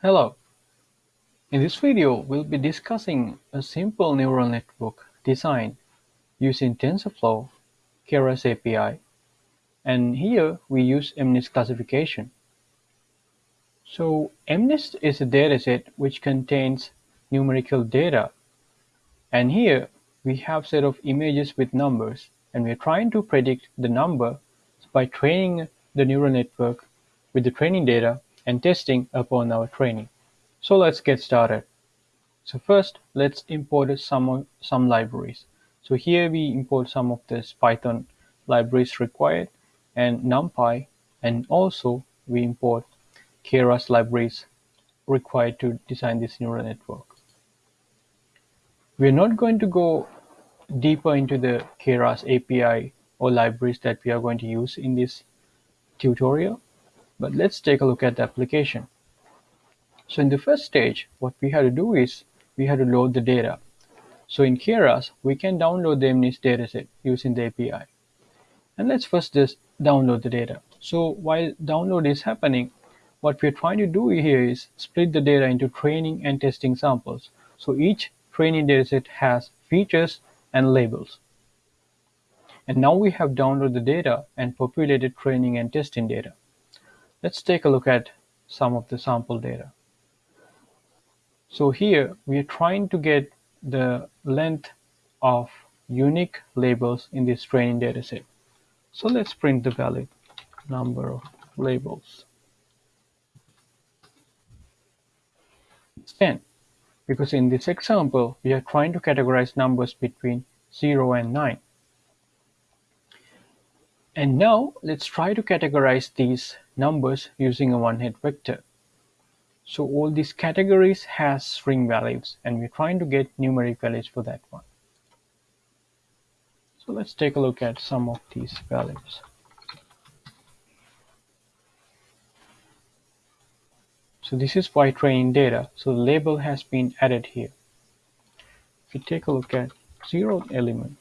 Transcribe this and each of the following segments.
Hello. In this video, we'll be discussing a simple neural network design using TensorFlow, Keras API, and here we use MNIST classification. So MNIST is a dataset which contains numerical data, and here we have set of images with numbers, and we're trying to predict the number by training the neural network with the training data and testing upon our training. So let's get started. So first, let's import some, some libraries. So here we import some of this Python libraries required and NumPy, and also we import Keras libraries required to design this neural network. We're not going to go deeper into the Keras API or libraries that we are going to use in this tutorial, but let's take a look at the application. So in the first stage, what we had to do is we had to load the data. So in Keras, we can download the MNIST dataset using the API. And let's first just download the data. So while download is happening, what we're trying to do here is split the data into training and testing samples. So each training dataset has features and labels. And now we have downloaded the data and populated training and testing data. Let's take a look at some of the sample data. So here we are trying to get the length of unique labels in this training dataset. So let's print the valid number of labels. It's 10 because in this example we are trying to categorize numbers between 0 and 9. And now let's try to categorize these numbers using a one-hot vector. So all these categories has string values and we're trying to get numeric values for that one. So let's take a look at some of these values. So this is by training data. So the label has been added here. If you take a look at zero element,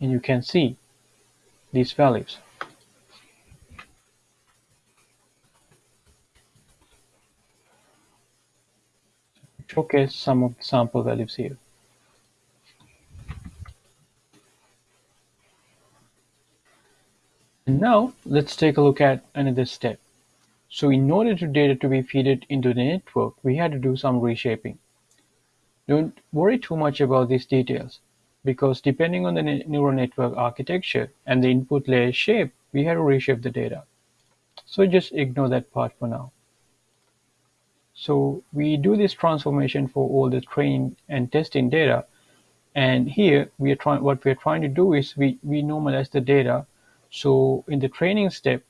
and you can see these values. showcase some of the sample values here. And now let's take a look at another step. So in order to data to be fed into the network, we had to do some reshaping. Don't worry too much about these details because depending on the neural network architecture and the input layer shape, we had to reshape the data. So just ignore that part for now. So we do this transformation for all the training and testing data. And here we are trying, what we're trying to do is we, we normalize the data. So in the training step,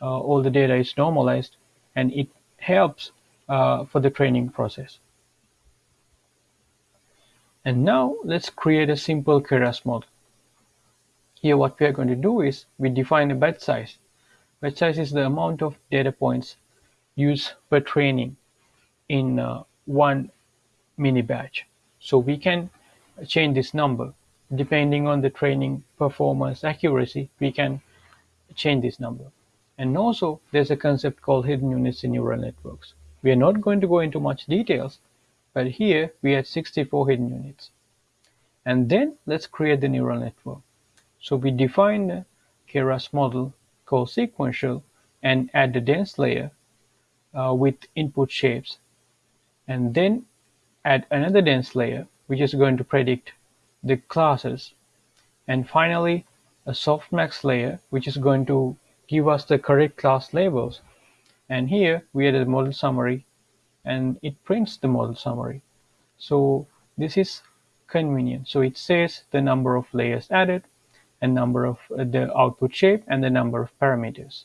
uh, all the data is normalized and it helps uh, for the training process. And now let's create a simple Keras model. Here what we are going to do is we define a batch size. Batch size is the amount of data points used per training in uh, one mini batch. So we can change this number depending on the training performance accuracy we can change this number and also there's a concept called hidden units in neural networks we are not going to go into much details but here we had 64 hidden units. And then let's create the neural network. So we define a keras model called sequential and add the dense layer uh, with input shapes. And then add another dense layer which is going to predict the classes. And finally a softmax layer which is going to give us the correct class labels. And here we add a model summary and it prints the model summary. So this is convenient. So it says the number of layers added and number of uh, the output shape and the number of parameters